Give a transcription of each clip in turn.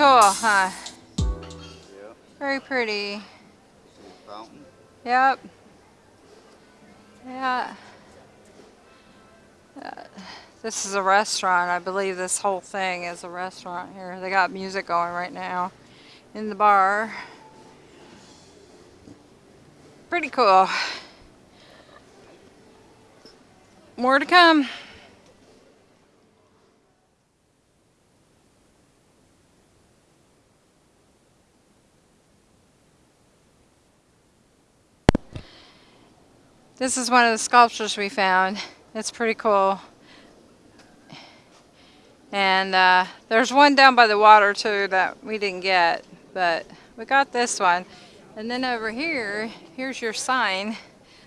waterfall, huh? Yeah. Very pretty. Fountain? Yep. Yeah. Uh, this is a restaurant. I believe this whole thing is a restaurant here. They got music going right now in the bar. Pretty cool. More to come. This is one of the sculptures we found. It's pretty cool. And uh, there's one down by the water too that we didn't get, but we got this one. And then over here, here's your sign.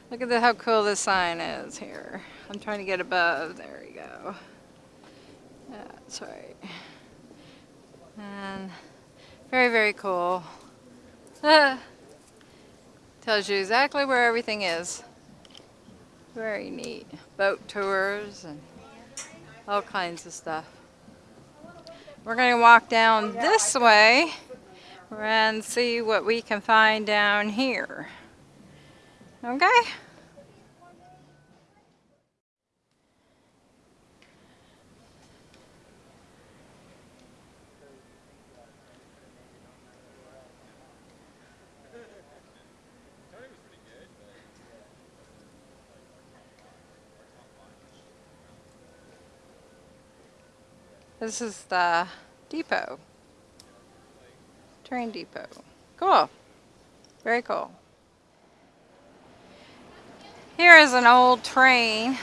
Look at the, how cool this sign is here. I'm trying to get above. There we go. That's right. And very, very cool. tells you exactly where everything is. Very neat. Boat tours and all kinds of stuff. We're going to walk down this way and see what we can find down here. Okay? This is the depot. Train depot. Cool. Very cool. Here is an old train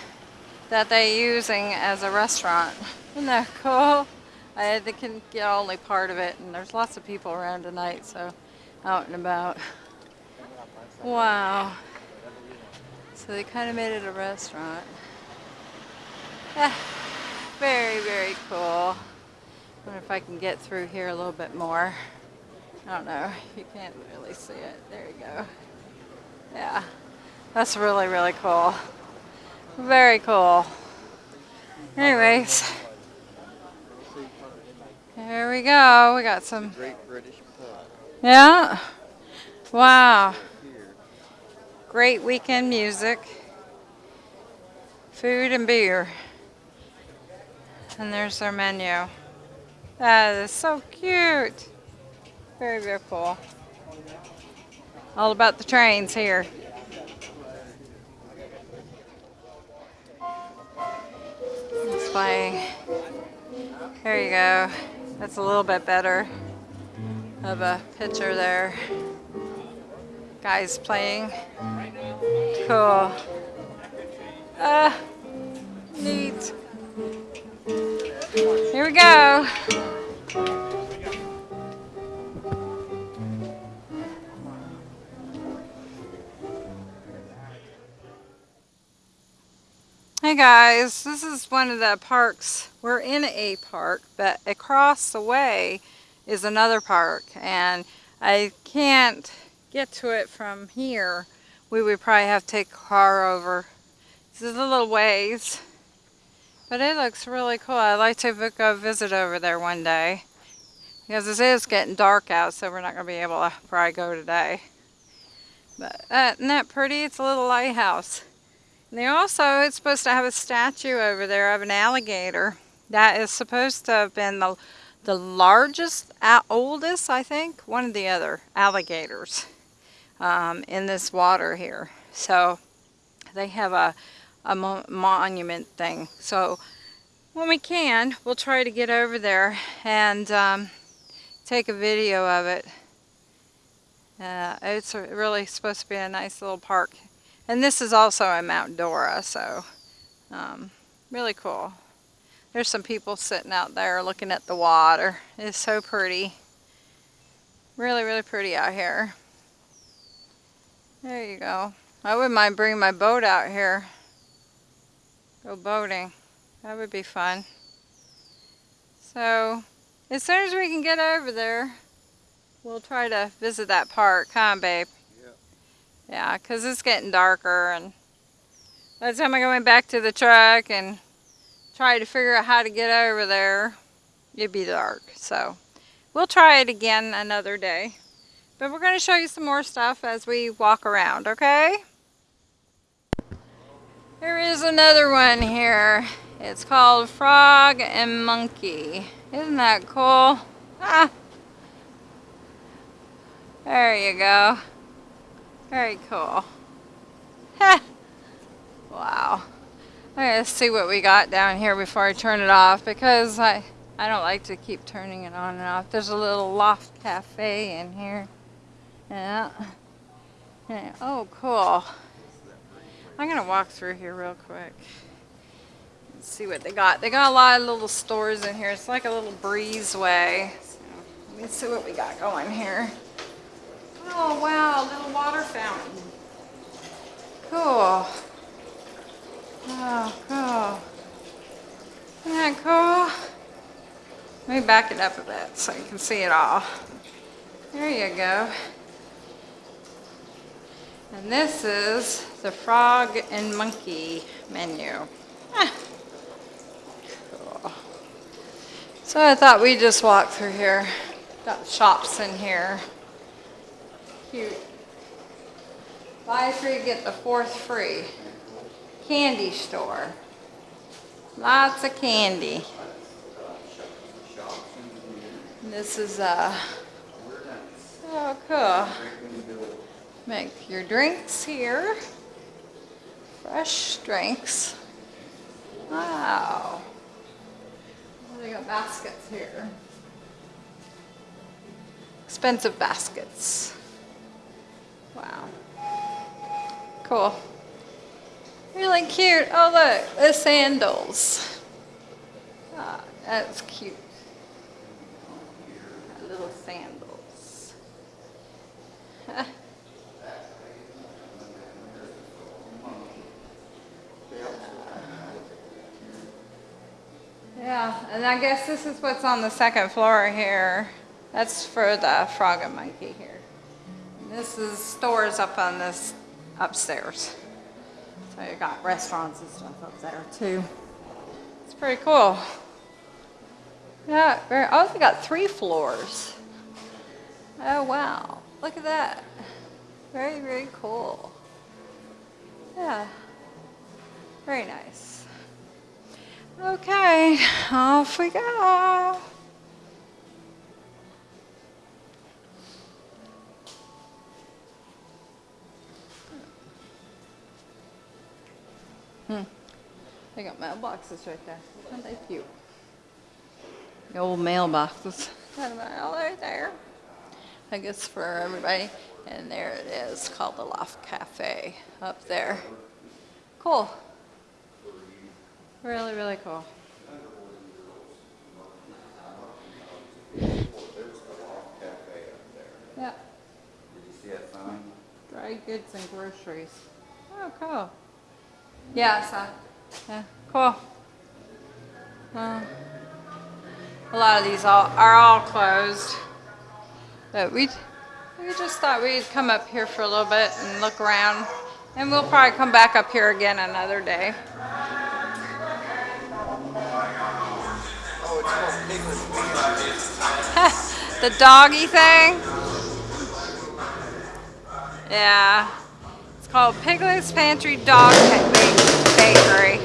that they're using as a restaurant. Isn't that cool? I they can get only part of it and there's lots of people around tonight so out and about. Wow. So they kind of made it a restaurant. Yeah. Very, very cool. wonder if I can get through here a little bit more. I don't know. You can't really see it. There you go. Yeah. That's really, really cool. Very cool. Anyways. There we go. We got some. Great British pub. Yeah. Wow. Great weekend music. Food and beer. And there's their menu. That is so cute. Very, very cool. All about the trains here. It's playing. There you go. That's a little bit better of a picture there. Guys playing. Cool. Uh, neat. We go. Hey guys, this is one of the parks. We're in a park, but across the way is another park and I can't get to it from here. We would probably have to take a car over. This is a little ways. But it looks really cool. I'd like to go visit over there one day. Because it is getting dark out, so we're not going to be able to probably go today. But uh, isn't that pretty? It's a little lighthouse. And they also, it's supposed to have a statue over there of an alligator. That is supposed to have been the, the largest, oldest, I think, one of the other alligators um, in this water here. So they have a a mo monument thing. So when we can, we'll try to get over there and um, take a video of it. Uh, it's really supposed to be a nice little park. And this is also in Mount Dora, so um, really cool. There's some people sitting out there looking at the water. It's so pretty. Really, really pretty out here. There you go. I wouldn't mind bringing my boat out here. Go boating. That would be fun. So, as soon as we can get over there, we'll try to visit that park, huh, babe? Yep. Yeah, because it's getting darker, and by the time I go back to the truck and try to figure out how to get over there, it'd be dark. So, we'll try it again another day. But we're going to show you some more stuff as we walk around, okay? There is another one here. It's called Frog and Monkey. Isn't that cool? Ah. There you go. Very cool. Wow. Let's see what we got down here before I turn it off because I, I don't like to keep turning it on and off. There's a little loft cafe in here. Yeah. yeah. Oh, cool. I'm to walk through here real quick. Let's see what they got. They got a lot of little stores in here. It's like a little breezeway. So, let me see what we got going here. Oh, wow. A little water fountain. Cool. Oh, cool. Isn't that cool? Let me back it up a bit so you can see it all. There you go. And this is the frog and monkey menu. Ah. Cool. So I thought we'd just walk through here. Got shops in here. Cute. Buy three, get the fourth free. Candy store. Lots of candy. This is uh oh cool. Make your drinks here. Fresh drinks. Wow. They got baskets here. Expensive baskets. Wow. Cool. Really cute. Oh look, the sandals. Ah, that's cute. Got little sandals. Yeah, and I guess this is what's on the second floor here. That's for the frog and monkey here. And this is stores up on this upstairs. So you got restaurants and stuff up there too. It's pretty cool. Yeah, very, oh, they got three floors. Oh wow, look at that. Very, very cool. Yeah, very nice. Okay, off we go. Hmm. They got mailboxes right there. Aren't they cute? The old mailboxes. Got a mail right there. I guess for everybody. And there it is, called the Loft Cafe up there. Cool. Really, really cool. Yeah, Did you see that sign? dry goods and groceries. Oh, cool. Yeah, I saw. Yeah, cool. A lot of these all are all closed, but we we just thought we'd come up here for a little bit and look around, and we'll probably come back up here again another day. the doggy thing. Yeah. It's called Piglet's Pantry Dog Bakery.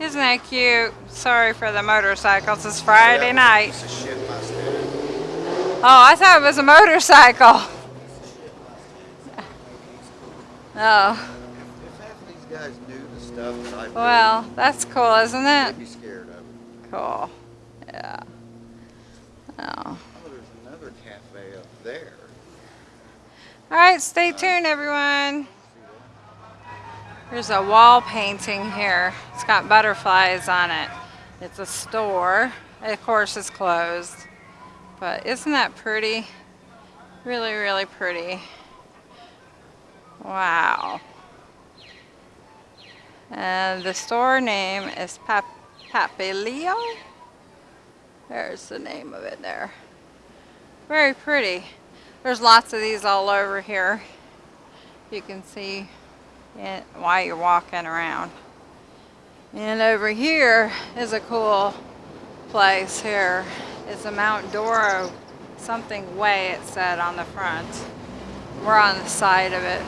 Isn't that cute? Sorry for the motorcycles. It's Friday night. Piece of shit mustache. Oh, I thought it was a motorcycle. Oh, If half of these guys knew the stuff that I do, well, that's cool, isn't it? be scared of it. Cool. Yeah. Oh. Oh, there's another cafe up there. All right, stay tuned, everyone. There's a wall painting here. It's got butterflies on it. It's a store. Of course, it's closed. But isn't that pretty? Really, really pretty. Wow. And the store name is Pap Papilio. There's the name of it there. Very pretty. There's lots of these all over here. You can see it while you're walking around. And over here is a cool place here. It's a Mount Dora something way it said on the front. We're on the side of it.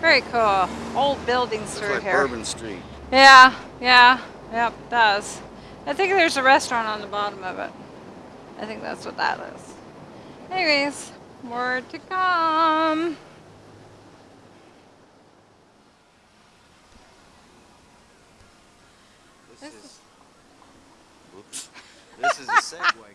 Very cool. Old buildings Looks through like here. Bourbon Street. Yeah, yeah, yep, does. I think there's a restaurant on the bottom of it. I think that's what that is. Anyways, more to come. This, This is. Whoops. This is a Segway company.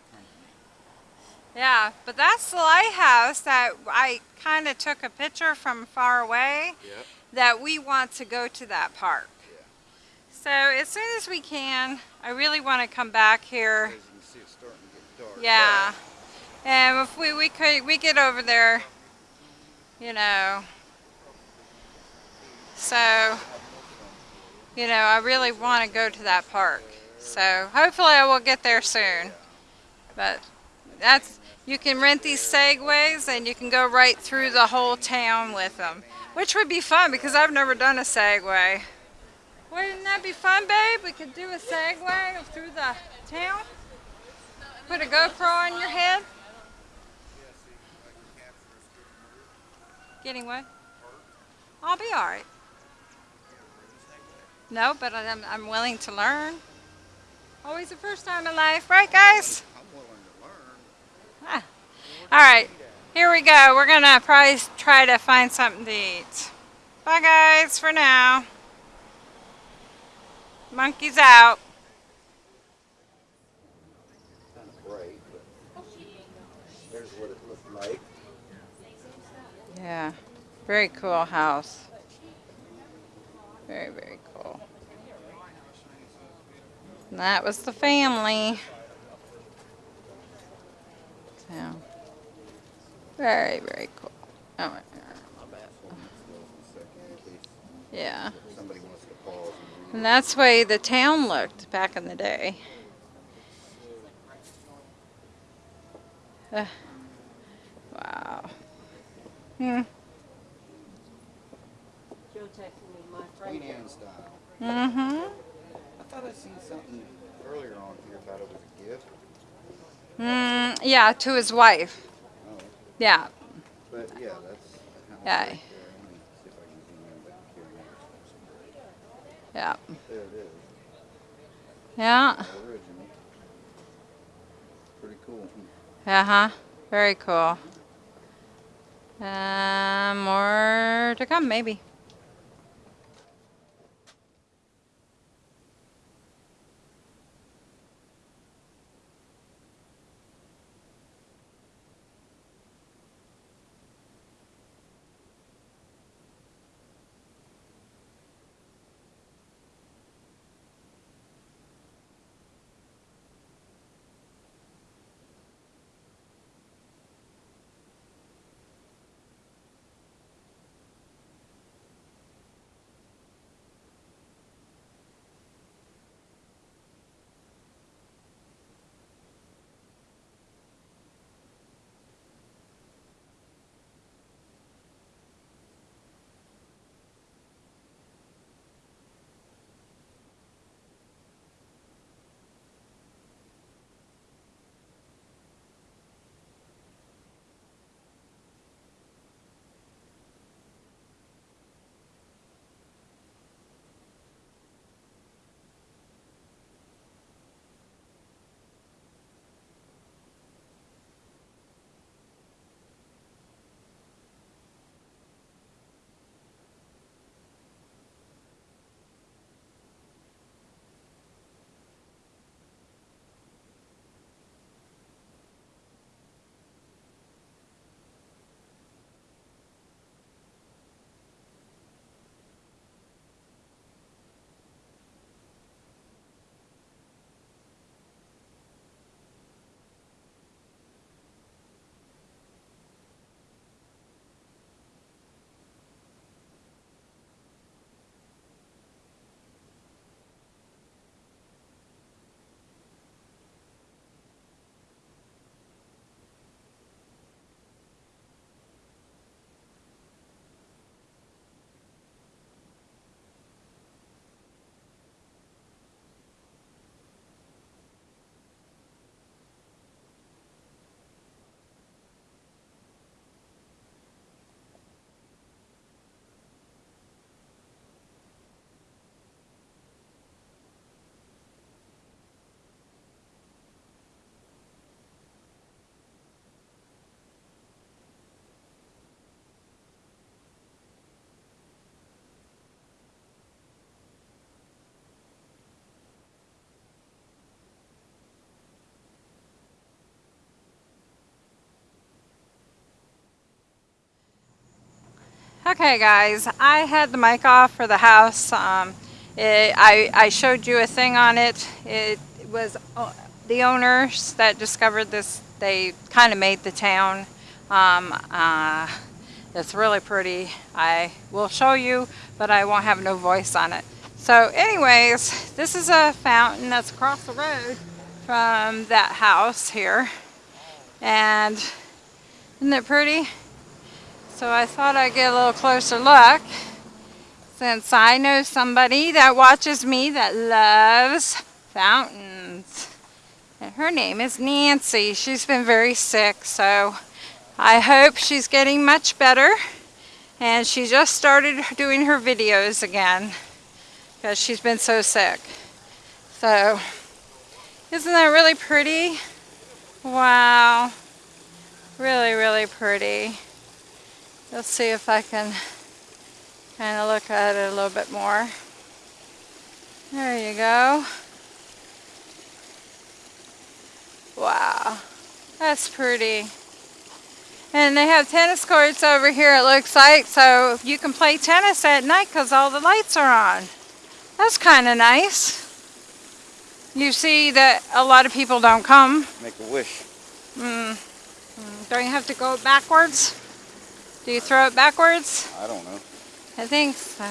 Yeah, but that's the lighthouse that I kind of took a picture from far away Yep. that we want to go to that park. Yeah. So as soon as we can, I really want to come back here. As you can see, it's starting to get dark. Yeah. And if we, we could we get over there, you know. So, you know, I really want to go to that park. So hopefully I will get there soon. But that's you can rent these segways and you can go right through the whole town with them, which would be fun because I've never done a segway. Wouldn't that be fun, babe? We could do a segway through the town. Put a GoPro on your head. Getting what? I'll be all right. No, but I'm, I'm willing to learn. Always the first time in life, right, guys? I'm willing to learn. Ah. All right, here we go. We're gonna probably try to find something to eat. Bye, guys, for now. Monkeys out. Yeah, very cool house. Very, very cool. And that was the family. So, very, very cool. Oh, Yeah. somebody wants to pause and that's the way the town looked back in the day. Uh, wow. Hmm. Joe texted me my friend. Mm-hmm. I thought I seen something earlier on here about it was a gift. Mm, yeah, to his wife. Oh, Yeah. but yeah, that's the house Yeah. right there. Let me see if I can zoom in back here. Yeah. There it is. Yeah. Original. Pretty cool. Uh-huh. Very cool. Uh, more to come, maybe. Okay, guys, I had the mic off for the house. Um, it, I, I showed you a thing on it. It was uh, the owners that discovered this. They kind of made the town. Um, uh, it's really pretty. I will show you, but I won't have no voice on it. So anyways, this is a fountain that's across the road from that house here. And isn't it pretty? So I thought I'd get a little closer look since I know somebody that watches me that loves fountains. And her name is Nancy. She's been very sick, so I hope she's getting much better. And she just started doing her videos again because she's been so sick. So, isn't that really pretty? Wow. Really, really pretty. Let's see if I can kind of look at it a little bit more. There you go. Wow, that's pretty. And they have tennis courts over here it looks like, so you can play tennis at night because all the lights are on. That's kind of nice. You see that a lot of people don't come. Make a wish. Mm. Mm. Don't you have to go backwards? Do you throw it backwards? I don't know. I think so.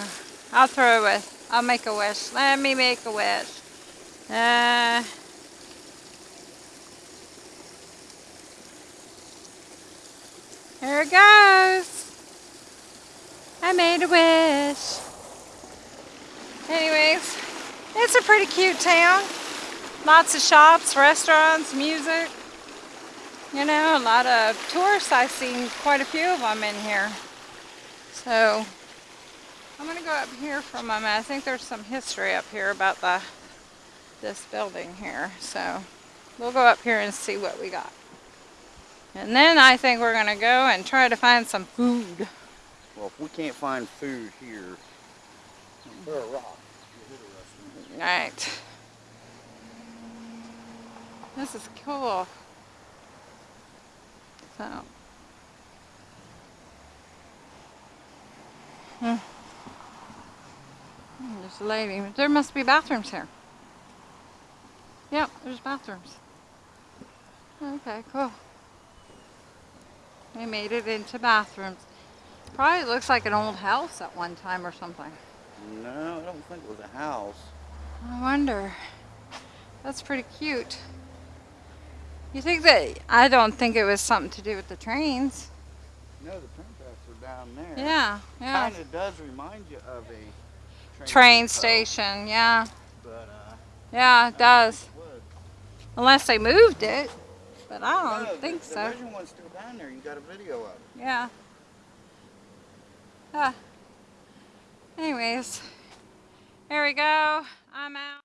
I'll throw it with. I'll make a wish. Let me make a wish. Uh, here it goes. I made a wish. Anyways, it's a pretty cute town. Lots of shops, restaurants, music. You know, a lot of tourists. I've seen quite a few of them in here. So, I'm going to go up here for a moment. I think there's some history up here about the this building here. So, we'll go up here and see what we got. And then I think we're going to go and try to find some food. Well, if we can't find food here, throw a rock. Alright. This is cool. So. Hmm. Hmm, There's a lady. There must be bathrooms here. Yep, there's bathrooms. Okay, cool. They made it into bathrooms. Probably looks like an old house at one time or something. No, I don't think it was a house. I wonder. That's pretty cute. You think that, I don't think it was something to do with the trains. No, the train tracks are down there. Yeah, yeah. Kind of does remind you of a train, Train station, yeah. But, uh, Yeah, it does. it. Unless they moved it. But I don't No, think the, so. The original one's still down there. You got a video of it. Yeah. Ah. Anyways, here we go. I'm out.